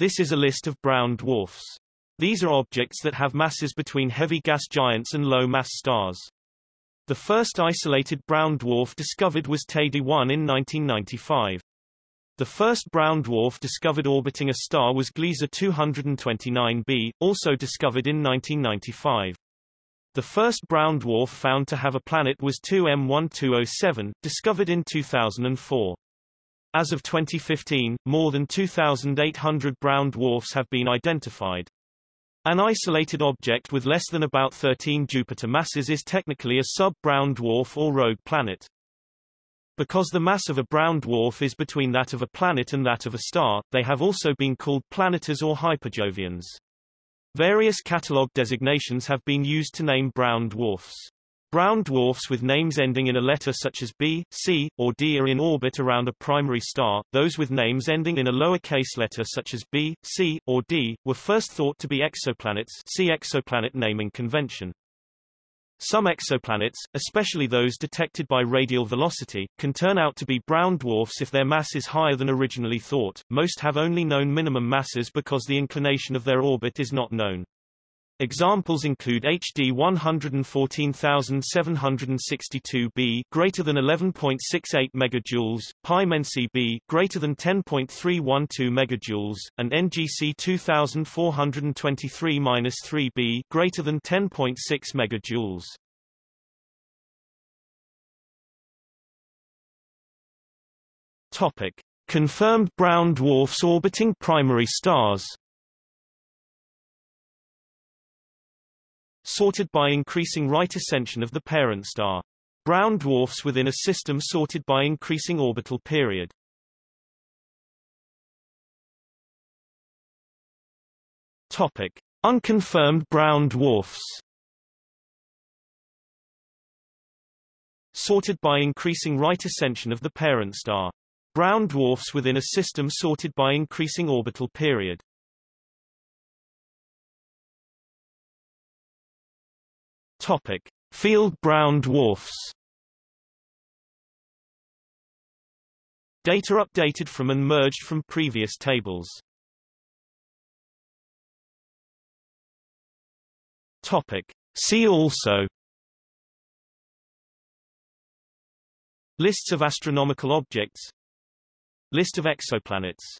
This is a list of brown dwarfs. These are objects that have masses between heavy gas giants and low-mass stars. The first isolated brown dwarf discovered was Teide 1 in 1995. The first brown dwarf discovered orbiting a star was Gliese 229b, also discovered in 1995. The first brown dwarf found to have a planet was 2M1207, discovered in 2004. As of 2015, more than 2,800 brown dwarfs have been identified. An isolated object with less than about 13 Jupiter masses is technically a sub-brown dwarf or rogue planet. Because the mass of a brown dwarf is between that of a planet and that of a star, they have also been called planetars or hyperjovians. Various catalog designations have been used to name brown dwarfs. Brown dwarfs with names ending in a letter such as B, C, or D are in orbit around a primary star. Those with names ending in a lowercase letter such as B, C, or D were first thought to be exoplanets. See exoplanet naming convention. Some exoplanets, especially those detected by radial velocity, can turn out to be brown dwarfs if their mass is higher than originally thought. Most have only known minimum masses because the inclination of their orbit is not known. Examples include HD 114762b greater than 11.68 megajoules, Pi Mensae b greater than 10.312 megajoules, and NGC 2423-3b greater than 10.6 megajoules. Topic: Confirmed brown dwarfs orbiting primary stars. Sorted by increasing right ascension of the parent star. Brown dwarfs within a system sorted by increasing orbital period. Topic: Unconfirmed brown dwarfs. Sorted by increasing right ascension of the parent star. Brown dwarfs within a system sorted by increasing orbital period. Topic: Field brown dwarfs. Data updated from and merged from previous tables. Topic: See also Lists of astronomical objects List of exoplanets